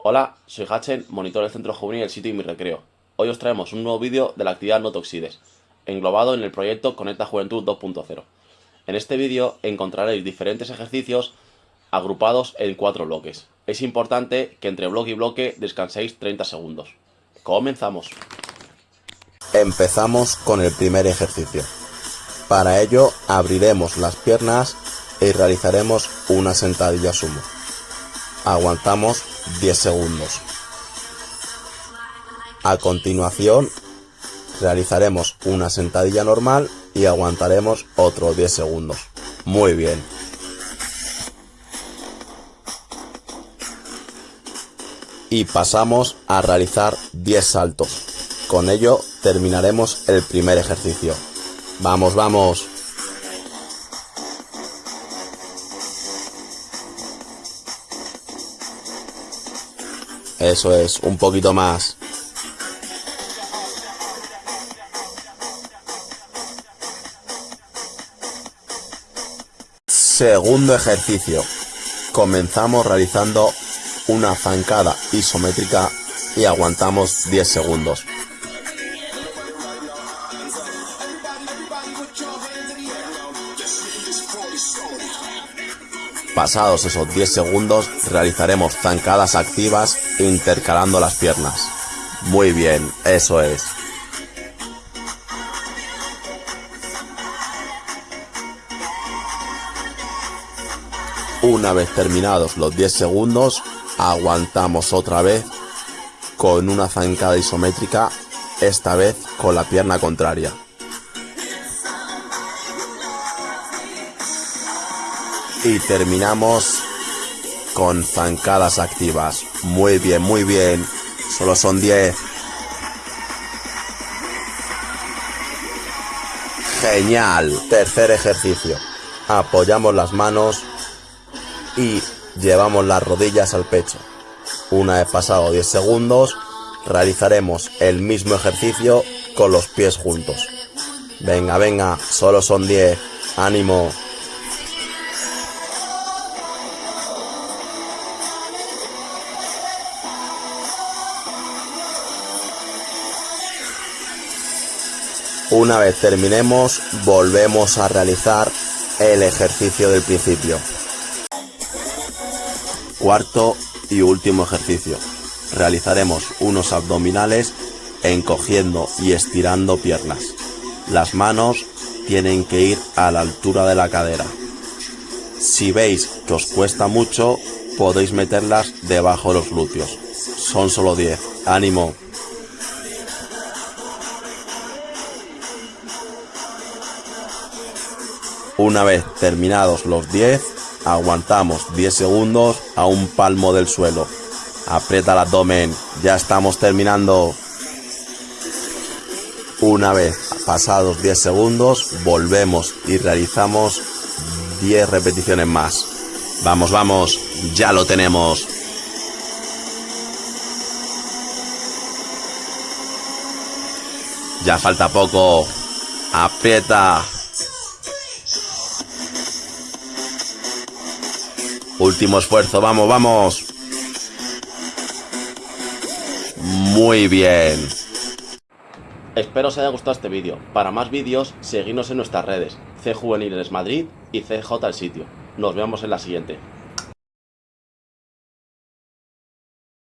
Hola, soy Hachen, monitor del Centro Juvenil del sitio y mi recreo. Hoy os traemos un nuevo vídeo de la actividad No Toxides, englobado en el proyecto Conecta Juventud 2.0. En este vídeo encontraréis diferentes ejercicios agrupados en cuatro bloques. Es importante que entre bloque y bloque descanséis 30 segundos. Comenzamos. Empezamos con el primer ejercicio. Para ello abriremos las piernas y realizaremos una sentadilla sumo. Aguantamos 10 segundos. A continuación realizaremos una sentadilla normal y aguantaremos otros 10 segundos. Muy bien. Y pasamos a realizar 10 saltos. Con ello terminaremos el primer ejercicio. Vamos, vamos. Eso es, un poquito más. Segundo ejercicio. Comenzamos realizando una zancada isométrica y aguantamos 10 segundos. Pasados esos 10 segundos realizaremos zancadas activas intercalando las piernas. Muy bien, eso es. Una vez terminados los 10 segundos, aguantamos otra vez con una zancada isométrica, esta vez con la pierna contraria. Y terminamos con zancadas activas. Muy bien, muy bien. Solo son 10. Genial. Tercer ejercicio. Apoyamos las manos y llevamos las rodillas al pecho. Una vez pasado 10 segundos, realizaremos el mismo ejercicio con los pies juntos. Venga, venga, solo son 10. Ánimo. Una vez terminemos, volvemos a realizar el ejercicio del principio. Cuarto y último ejercicio. Realizaremos unos abdominales encogiendo y estirando piernas. Las manos tienen que ir a la altura de la cadera. Si veis que os cuesta mucho, podéis meterlas debajo de los glúteos. Son solo 10. ¡Ánimo! Una vez terminados los 10, aguantamos 10 segundos a un palmo del suelo. Aprieta el abdomen, ya estamos terminando. Una vez pasados 10 segundos, volvemos y realizamos 10 repeticiones más. Vamos, vamos, ya lo tenemos. Ya falta poco. Aprieta. Último esfuerzo, vamos, vamos. Muy bien. Espero os haya gustado este vídeo. Para más vídeos, seguidnos en nuestras redes, C Juveniles Madrid y CJ el sitio. Nos vemos en la siguiente.